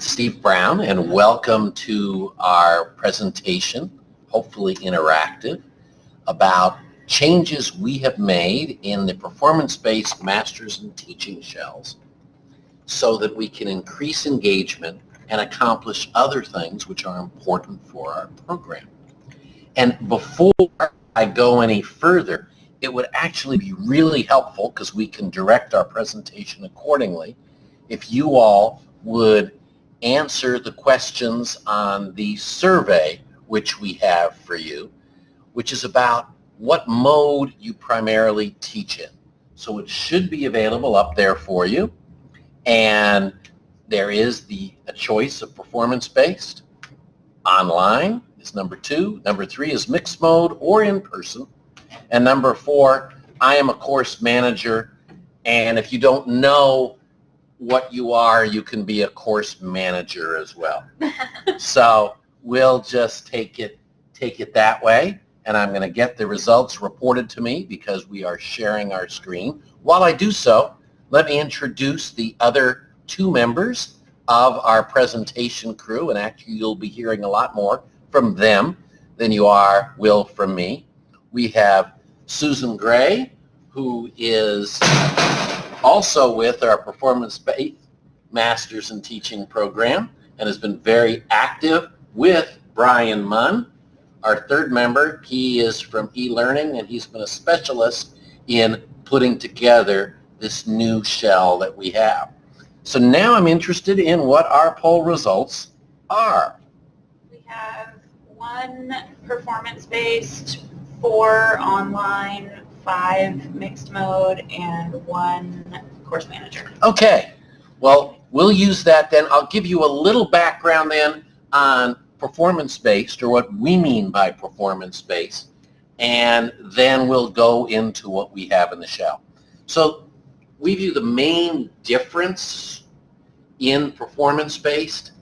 Steve Brown and welcome to our presentation, hopefully interactive, about changes we have made in the performance-based masters in teaching shells so that we can increase engagement and accomplish other things which are important for our program. And before I go any further, it would actually be really helpful because we can direct our presentation accordingly if you all would answer the questions on the survey which we have for you, which is about what mode you primarily teach in. So it should be available up there for you. And there is the a choice of performance-based. Online is number two. Number three is mixed mode or in person. And number four, I am a course manager. And if you don't know what you are, you can be a course manager as well. so we'll just take it, take it that way. And I'm going to get the results reported to me because we are sharing our screen. While I do so, let me introduce the other two members of our presentation crew. And actually, you'll be hearing a lot more from them than you are will from me. We have Susan Gray, who is also with our performance-based Masters in Teaching program and has been very active with Brian Munn. Our third member, he is from eLearning and he's been a specialist in putting together this new shell that we have. So now I'm interested in what our poll results are. We have one performance-based, four online, five mixed mode, and one course manager. Okay. Well, we'll use that then. I'll give you a little background then on performance-based or what we mean by performance-based and then we'll go into what we have in the shell. So we view the main difference in performance-based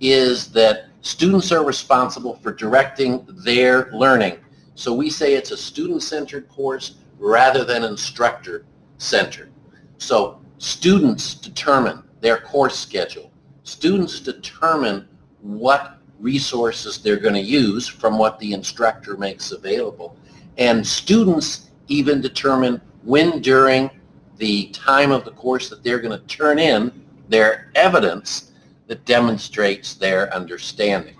is that students are responsible for directing their learning. So we say it's a student-centered course rather than instructor-centered. So students determine their course schedule. Students determine what resources they're going to use from what the instructor makes available. And students even determine when during the time of the course that they're going to turn in their evidence that demonstrates their understanding.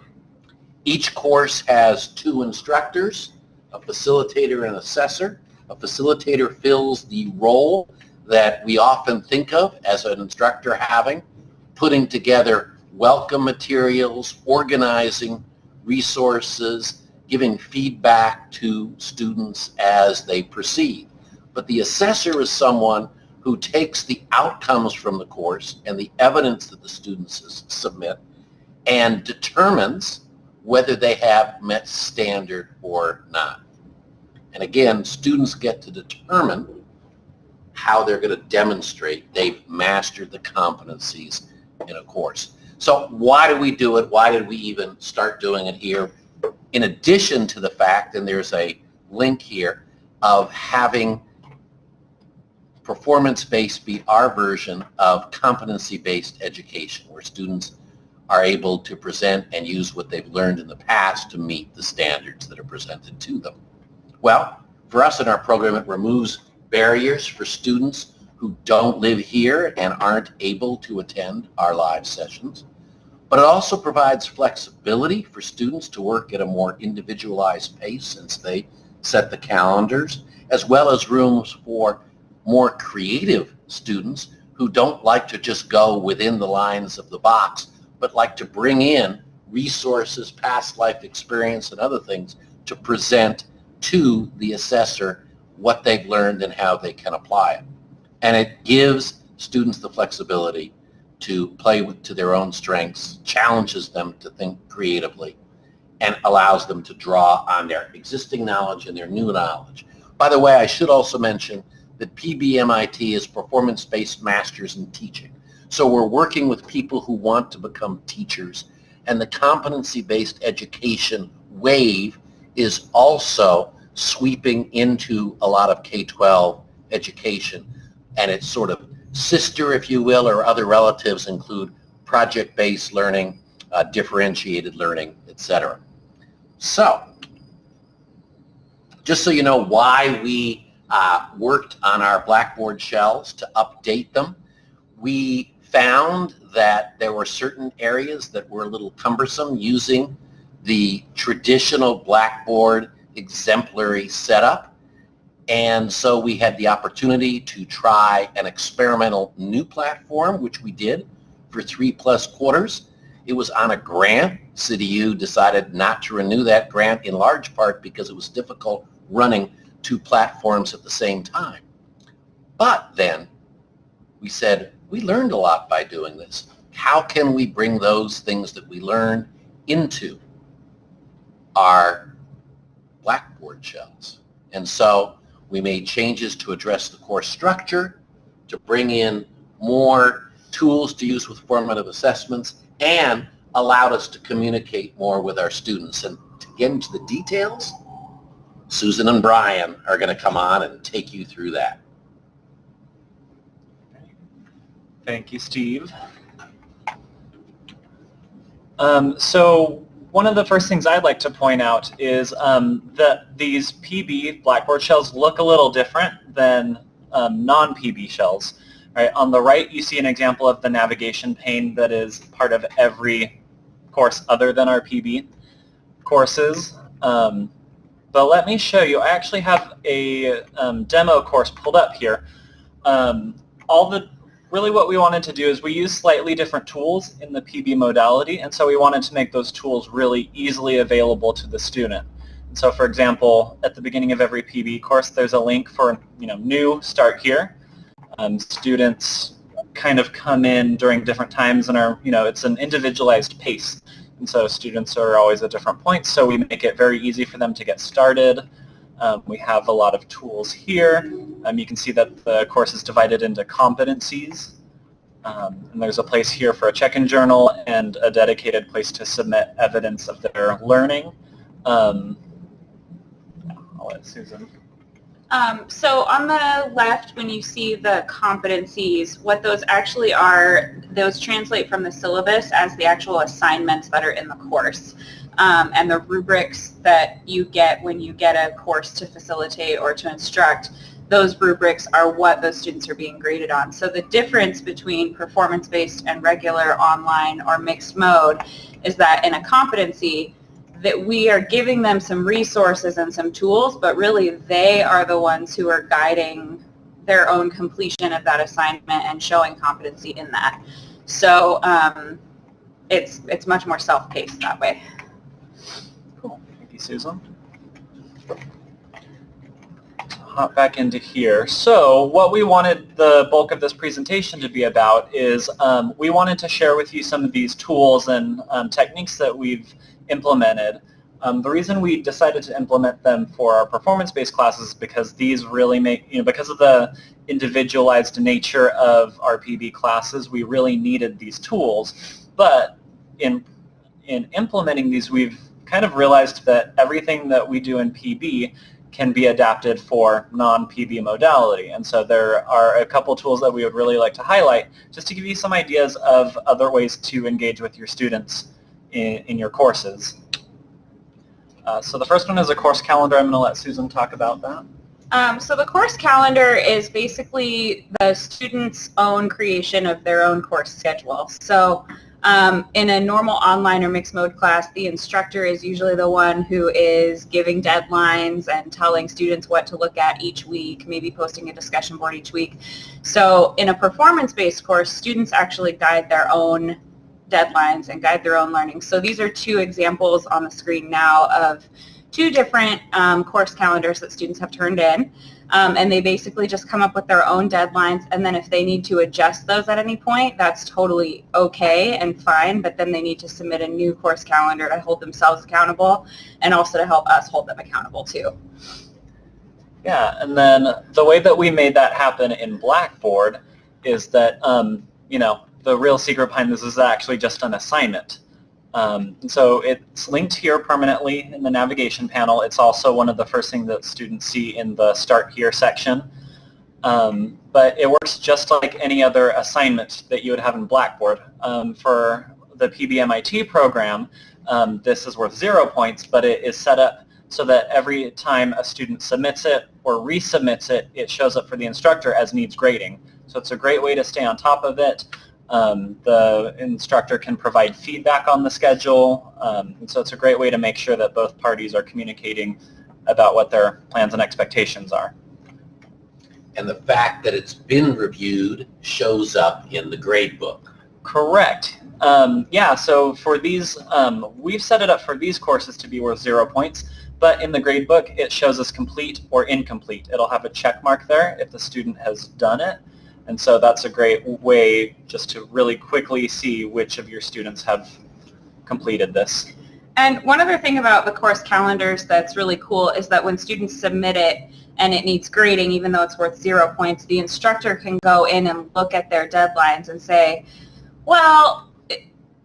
Each course has two instructors, a facilitator and assessor. A facilitator fills the role that we often think of as an instructor having, putting together welcome materials, organizing resources, giving feedback to students as they proceed. But the assessor is someone who takes the outcomes from the course and the evidence that the students submit and determines whether they have met standard or not. And again, students get to determine how they're going to demonstrate they've mastered the competencies in a course. So why do we do it? Why did we even start doing it here? In addition to the fact, and there's a link here, of having performance-based be our version of competency-based education, where students are able to present and use what they've learned in the past to meet the standards that are presented to them. Well, for us in our program, it removes barriers for students who don't live here and aren't able to attend our live sessions. But it also provides flexibility for students to work at a more individualized pace since they set the calendars, as well as rooms for more creative students who don't like to just go within the lines of the box, but like to bring in resources, past life experience, and other things to present to the assessor what they've learned and how they can apply it. And it gives students the flexibility to play with, to their own strengths, challenges them to think creatively, and allows them to draw on their existing knowledge and their new knowledge. By the way, I should also mention that PBMIT is Performance-Based Masters in Teaching. So we're working with people who want to become teachers, and the competency-based education wave is also sweeping into a lot of K-12 education. And its sort of sister, if you will, or other relatives include project-based learning, uh, differentiated learning, etc. So, just so you know why we uh, worked on our Blackboard shells to update them, we found that there were certain areas that were a little cumbersome using the traditional Blackboard exemplary setup. And so we had the opportunity to try an experimental new platform, which we did for three plus quarters. It was on a grant. CityU decided not to renew that grant in large part because it was difficult running two platforms at the same time. But then we said, we learned a lot by doing this. How can we bring those things that we learned into our Blackboard shells? And so we made changes to address the course structure, to bring in more tools to use with formative assessments, and allowed us to communicate more with our students. And to get into the details, Susan and Brian are going to come on and take you through that. Thank you, Steve. Um, so one of the first things I'd like to point out is um, that these PB Blackboard shells look a little different than um, non-PB shells. Right, on the right, you see an example of the navigation pane that is part of every course other than our PB courses. Um, but let me show you. I actually have a um, demo course pulled up here. Um, all the really what we wanted to do is we use slightly different tools in the PB modality, and so we wanted to make those tools really easily available to the student. And so for example, at the beginning of every PB course, there's a link for you know new, start here. Um, students kind of come in during different times and are, you know, it's an individualized pace. And so students are always at different points, so we make it very easy for them to get started. Um, we have a lot of tools here. Um, you can see that the course is divided into competencies. Um, and there's a place here for a check-in journal and a dedicated place to submit evidence of their learning. Um, I'll let Susan. Um, so on the left, when you see the competencies, what those actually are, those translate from the syllabus as the actual assignments that are in the course um, and the rubrics that you get when you get a course to facilitate or to instruct, those rubrics are what those students are being graded on. So the difference between performance-based and regular online or mixed mode is that in a competency, that we are giving them some resources and some tools, but really they are the ones who are guiding their own completion of that assignment and showing competency in that. So um, it's, it's much more self-paced that way. Cool. Thank you, Susan. Hop back into here. So what we wanted the bulk of this presentation to be about is um, we wanted to share with you some of these tools and um, techniques that we've implemented. Um, the reason we decided to implement them for our performance-based classes is because these really make, you know, because of the individualized nature of our PB classes, we really needed these tools. But in, in implementing these, we've kind of realized that everything that we do in PB can be adapted for non-PB modality. And so there are a couple tools that we would really like to highlight just to give you some ideas of other ways to engage with your students in, in your courses. Uh, so the first one is a course calendar. I'm going to let Susan talk about that. Um, so the course calendar is basically the student's own creation of their own course schedule. So um, in a normal online or mixed mode class, the instructor is usually the one who is giving deadlines and telling students what to look at each week, maybe posting a discussion board each week. So in a performance-based course, students actually guide their own deadlines and guide their own learning. So these are two examples on the screen now of two different um, course calendars that students have turned in. Um, and they basically just come up with their own deadlines and then if they need to adjust those at any point, that's totally okay and fine, but then they need to submit a new course calendar to hold themselves accountable and also to help us hold them accountable too. Yeah, and then the way that we made that happen in Blackboard is that, um, you know, the real secret behind this is actually just an assignment. Um, so it's linked here permanently in the navigation panel. It's also one of the first things that students see in the Start Here section. Um, but it works just like any other assignment that you would have in Blackboard. Um, for the PBMIT program, um, this is worth zero points, but it is set up so that every time a student submits it or resubmits it, it shows up for the instructor as needs grading. So it's a great way to stay on top of it. Um, the instructor can provide feedback on the schedule, um, and so it's a great way to make sure that both parties are communicating about what their plans and expectations are. And the fact that it's been reviewed shows up in the grade book. Correct. Um, yeah, so for these, um, we've set it up for these courses to be worth zero points, but in the grade book it shows us complete or incomplete. It'll have a check mark there if the student has done it. And so that's a great way just to really quickly see which of your students have completed this. And one other thing about the course calendars that's really cool is that when students submit it and it needs grading, even though it's worth zero points, the instructor can go in and look at their deadlines and say, well,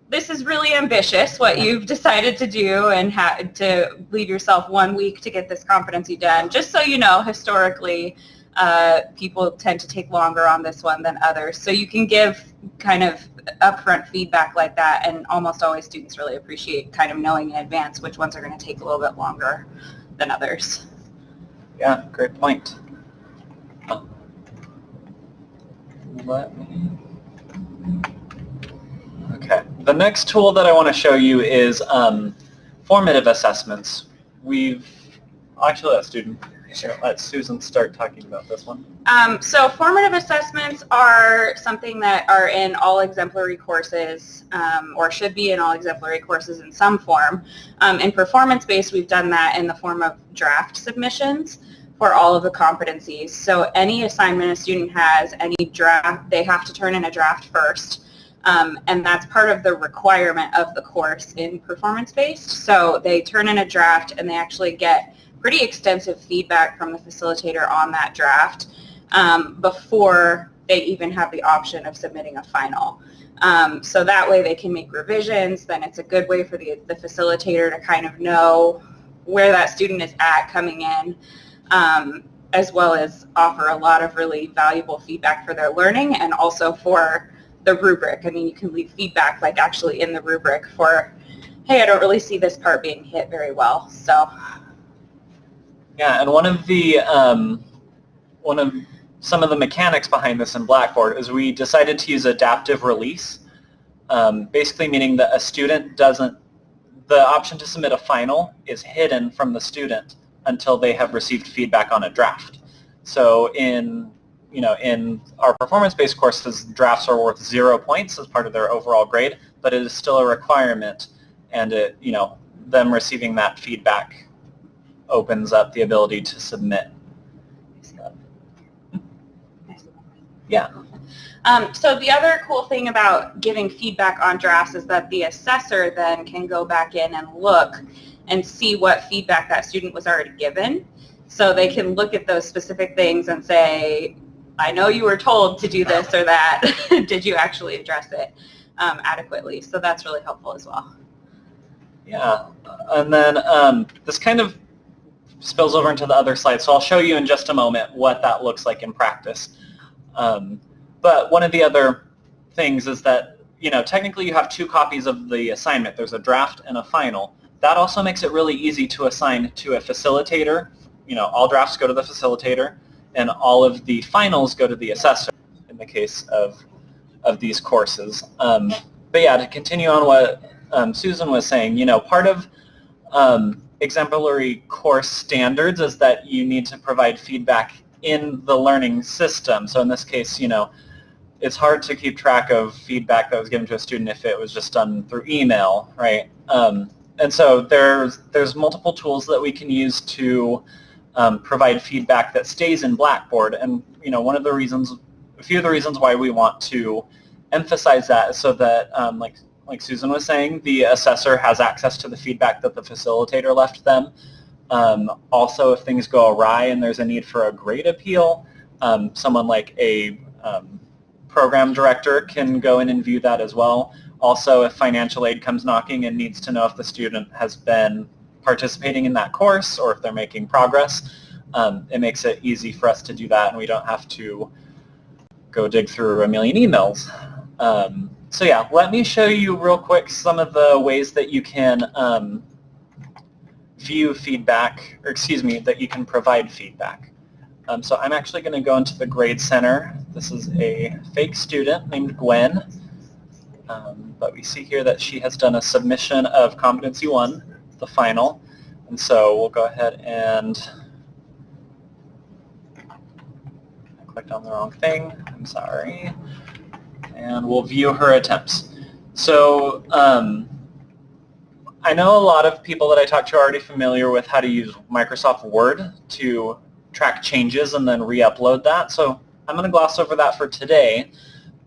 this is really ambitious what you've decided to do and had to leave yourself one week to get this competency done. Just so you know, historically, uh, people tend to take longer on this one than others. So you can give kind of upfront feedback like that and almost always students really appreciate kind of knowing in advance which ones are going to take a little bit longer than others. Yeah, great point. Let me... Okay, the next tool that I want to show you is um, formative assessments. We've actually let student Sure, let Susan start talking about this one. Um, so formative assessments are something that are in all exemplary courses um, or should be in all exemplary courses in some form. Um, in performance-based, we've done that in the form of draft submissions for all of the competencies. So any assignment a student has, any draft, they have to turn in a draft first. Um, and that's part of the requirement of the course in performance-based. So they turn in a draft and they actually get pretty extensive feedback from the facilitator on that draft um, before they even have the option of submitting a final. Um, so that way they can make revisions, then it's a good way for the, the facilitator to kind of know where that student is at coming in, um, as well as offer a lot of really valuable feedback for their learning and also for the rubric. I mean, you can leave feedback like actually in the rubric for, hey, I don't really see this part being hit very well. So yeah, and one of the um, one of some of the mechanics behind this in Blackboard is we decided to use adaptive release, um, basically meaning that a student doesn't, the option to submit a final is hidden from the student until they have received feedback on a draft. So in you know, in our performance-based courses, drafts are worth zero points as part of their overall grade, but it is still a requirement, and it, you know, them receiving that feedback opens up the ability to submit. Yeah. Um, so the other cool thing about giving feedback on drafts is that the assessor then can go back in and look and see what feedback that student was already given. So they can look at those specific things and say, I know you were told to do this or that. Did you actually address it um, adequately? So that's really helpful as well. Yeah, and then um, this kind of spills over into the other slide. So I'll show you in just a moment what that looks like in practice. Um, but one of the other things is that, you know, technically you have two copies of the assignment. There's a draft and a final. That also makes it really easy to assign to a facilitator. You know, all drafts go to the facilitator and all of the finals go to the assessor in the case of, of these courses. Um, but yeah, to continue on what um, Susan was saying, you know, part of um, exemplary course standards is that you need to provide feedback in the learning system. So in this case, you know, it's hard to keep track of feedback that was given to a student if it was just done through email, right? Um, and so there's there's multiple tools that we can use to um, provide feedback that stays in Blackboard. And you know, one of the reasons, a few of the reasons why we want to emphasize that is so that, um, like like Susan was saying, the assessor has access to the feedback that the facilitator left them. Um, also, if things go awry and there's a need for a grade appeal, um, someone like a um, program director can go in and view that as well. Also, if financial aid comes knocking and needs to know if the student has been participating in that course or if they're making progress, um, it makes it easy for us to do that and we don't have to go dig through a million emails. So yeah, let me show you real quick some of the ways that you can um, view feedback, or excuse me, that you can provide feedback. Um, so I'm actually going to go into the Grade Center. This is a fake student named Gwen. Um, but we see here that she has done a submission of Competency 1, the final. And so we'll go ahead and I clicked on the wrong thing. I'm sorry. And we'll view her attempts. So um, I know a lot of people that I talk to are already familiar with how to use Microsoft Word to track changes and then re-upload that. So I'm going to gloss over that for today.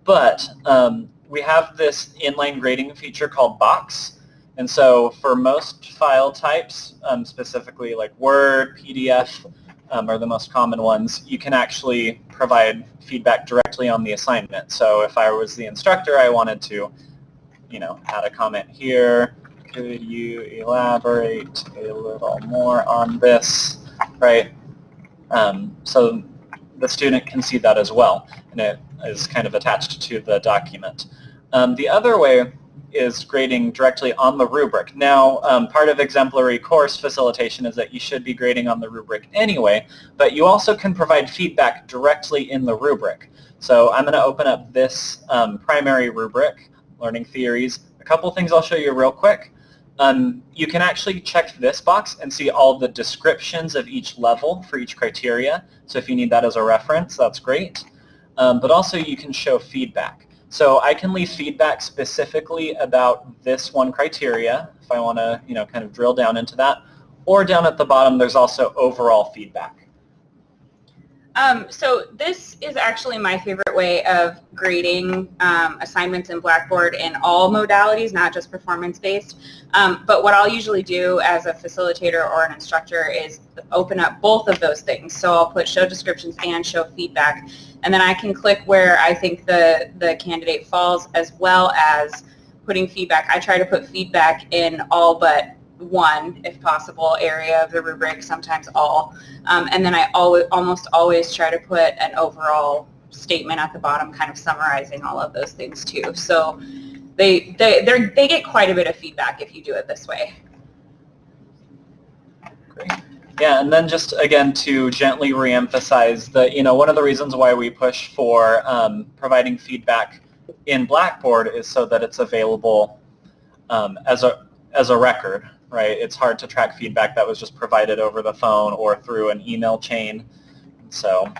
But um, we have this inline grading feature called Box. And so for most file types, um, specifically like Word, PDF, um, are the most common ones, you can actually provide feedback directly on the assignment. So if I was the instructor, I wanted to, you know, add a comment here. Could you elaborate a little more on this, right? Um, so the student can see that as well, and it is kind of attached to the document. Um, the other way is grading directly on the rubric. Now, um, part of exemplary course facilitation is that you should be grading on the rubric anyway, but you also can provide feedback directly in the rubric. So I'm going to open up this um, primary rubric, Learning Theories. A couple things I'll show you real quick. Um, you can actually check this box and see all the descriptions of each level for each criteria. So if you need that as a reference, that's great. Um, but also you can show feedback. So I can leave feedback specifically about this one criteria if I want to, you know, kind of drill down into that. Or down at the bottom, there's also overall feedback. Um, so this is actually my favorite way of grading um, assignments in Blackboard in all modalities, not just performance-based. Um, but what I'll usually do as a facilitator or an instructor is open up both of those things. So I'll put show descriptions and show feedback. And then I can click where I think the, the candidate falls as well as putting feedback. I try to put feedback in all but one, if possible, area of the rubric, sometimes all. Um, and then I always, almost always try to put an overall statement at the bottom kind of summarizing all of those things too. So they, they, they get quite a bit of feedback if you do it this way. Great. Yeah, and then just again to gently reemphasize that, you know, one of the reasons why we push for um, providing feedback in Blackboard is so that it's available um, as a as a record, right? It's hard to track feedback that was just provided over the phone or through an email chain. So,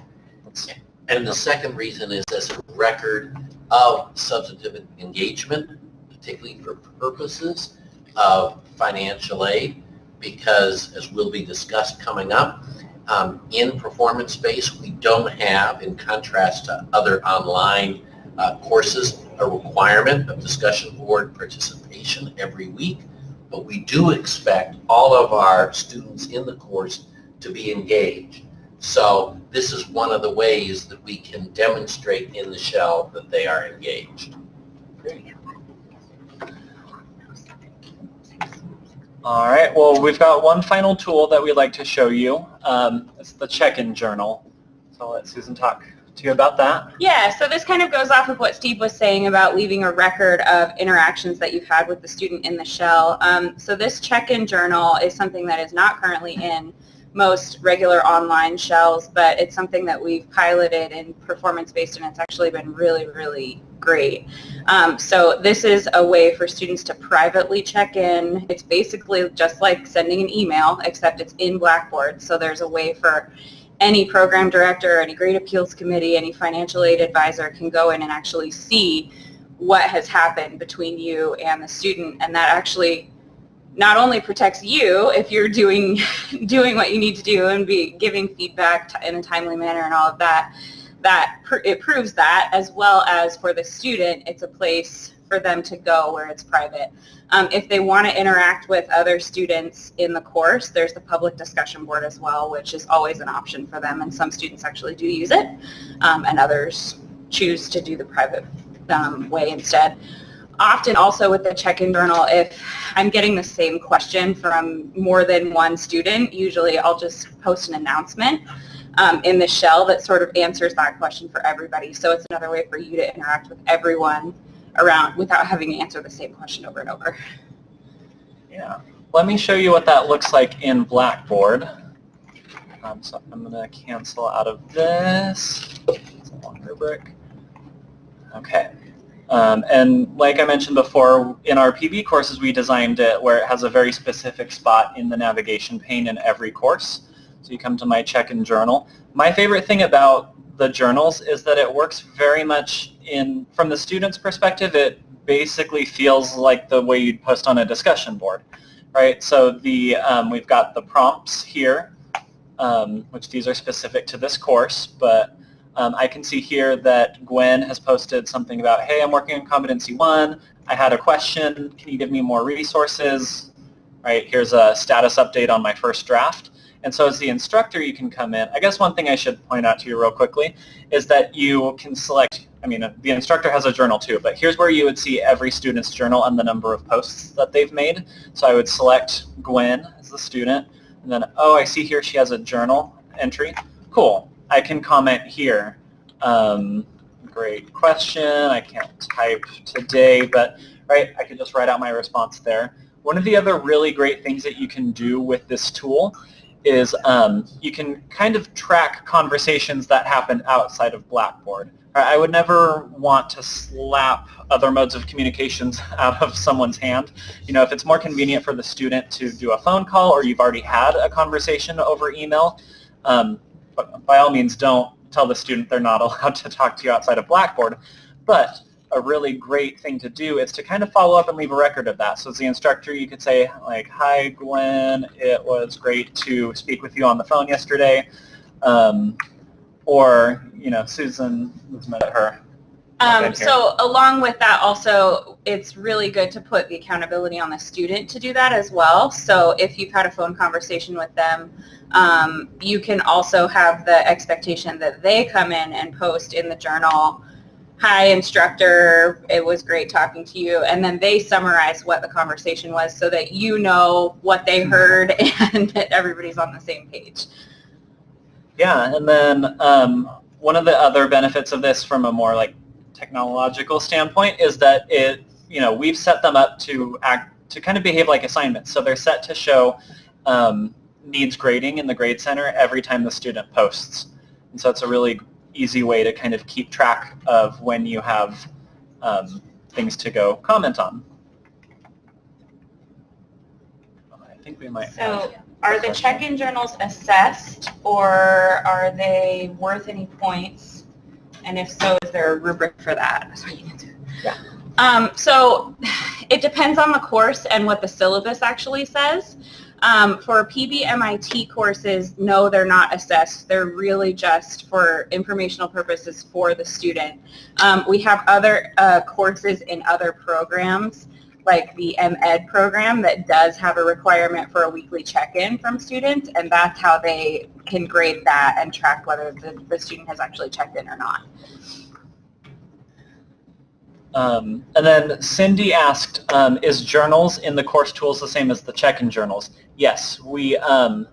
and the second reason is as a record of substantive engagement, particularly for purposes of financial aid, because as will be discussed coming up, um, in performance-based we don't have, in contrast to other online uh, courses, a requirement of discussion board participation every week but we do expect all of our students in the course to be engaged. So this is one of the ways that we can demonstrate in the shell that they are engaged. All right, well, we've got one final tool that we'd like to show you. Um, it's the check-in journal. So I'll let Susan talk to you about that? Yeah, so this kind of goes off of what Steve was saying about leaving a record of interactions that you've had with the student in the shell. Um, so this check-in journal is something that is not currently in most regular online shells, but it's something that we've piloted in performance-based and it's actually been really, really great. Um, so this is a way for students to privately check in. It's basically just like sending an email, except it's in Blackboard. So there's a way for any program director, any grade appeals committee, any financial aid advisor can go in and actually see what has happened between you and the student and that actually not only protects you if you're doing doing what you need to do and be giving feedback in a timely manner and all of that that it proves that as well as for the student it's a place for them to go where it's private. Um, if they want to interact with other students in the course, there's the public discussion board as well, which is always an option for them, and some students actually do use it, um, and others choose to do the private um, way instead. often also with the check-in journal, if I'm getting the same question from more than one student, usually I'll just post an announcement um, in the shell that sort of answers that question for everybody. So it's another way for you to interact with everyone around without having to answer the same question over and over. Yeah. Let me show you what that looks like in Blackboard. Um, so I'm going to cancel out of this. It's a long rubric. Okay. Um, and like I mentioned before, in our PB courses, we designed it where it has a very specific spot in the navigation pane in every course. So you come to my check-in journal. My favorite thing about the journals is that it works very much in, from the student's perspective, it basically feels like the way you'd post on a discussion board, right? So the, um, we've got the prompts here, um, which these are specific to this course, but um, I can see here that Gwen has posted something about, hey, I'm working on competency one. I had a question. Can you give me more resources? Right, here's a status update on my first draft. And so as the instructor, you can come in. I guess one thing I should point out to you real quickly is that you can select, I mean, the instructor has a journal too, but here's where you would see every student's journal and the number of posts that they've made. So I would select Gwen as the student, and then, oh, I see here she has a journal entry. Cool. I can comment here. Um, great question. I can't type today, but right, I can just write out my response there. One of the other really great things that you can do with this tool is um, you can kind of track conversations that happen outside of Blackboard. I would never want to slap other modes of communications out of someone's hand. You know, if it's more convenient for the student to do a phone call or you've already had a conversation over email, um, by all means don't tell the student they're not allowed to talk to you outside of Blackboard. But a really great thing to do is to kind of follow up and leave a record of that. So as the instructor, you could say, like, hi, Gwen, it was great to speak with you on the phone yesterday. Um, or, you know, Susan was met her. Um, so along with that also, it's really good to put the accountability on the student to do that as well. So if you've had a phone conversation with them, um, you can also have the expectation that they come in and post in the journal, hi instructor, it was great talking to you, and then they summarize what the conversation was so that you know what they heard and that everybody's on the same page. Yeah, and then um, one of the other benefits of this from a more like technological standpoint is that it, you know, we've set them up to act to kind of behave like assignments. So they're set to show um, needs grading in the Grade Center every time the student posts. And so it's a really easy way to kind of keep track of when you have um, things to go comment on. I think we might So are the check-in journals assessed or are they worth any points? And if so, is there a rubric for that? Yeah. Um, so it depends on the course and what the syllabus actually says. Um, for PBMIT courses, no, they're not assessed. They're really just for informational purposes for the student. Um, we have other uh, courses in other programs like the MEd program that does have a requirement for a weekly check-in from students and that's how they can grade that and track whether the, the student has actually checked in or not. Um, and then Cindy asked, um, is journals in the course tools the same as the check-in journals? Yes, we, um,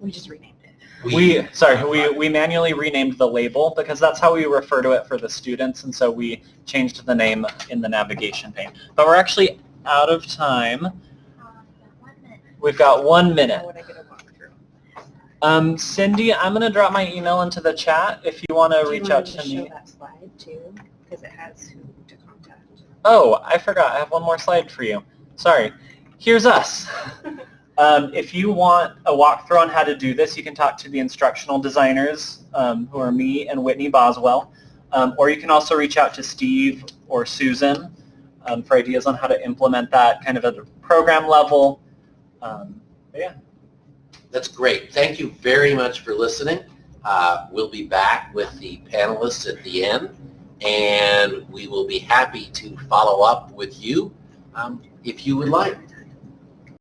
we just renamed it. We, sorry, we, we manually renamed the label because that's how we refer to it for the students, and so we changed the name in the navigation pane. But we're actually out of time. We've got one minute. Um, Cindy, I'm going to drop my email into the chat if you want to reach out to me. That too, because it has who to contact. Oh, I forgot. I have one more slide for you. Sorry. Here's us. Um, if you want a walkthrough on how to do this, you can talk to the instructional designers, um, who are me and Whitney Boswell. Um, or you can also reach out to Steve or Susan um, for ideas on how to implement that kind of at a program level. Um, yeah. That's great. Thank you very much for listening. Uh, we'll be back with the panelists at the end, and we will be happy to follow up with you um, if you would like.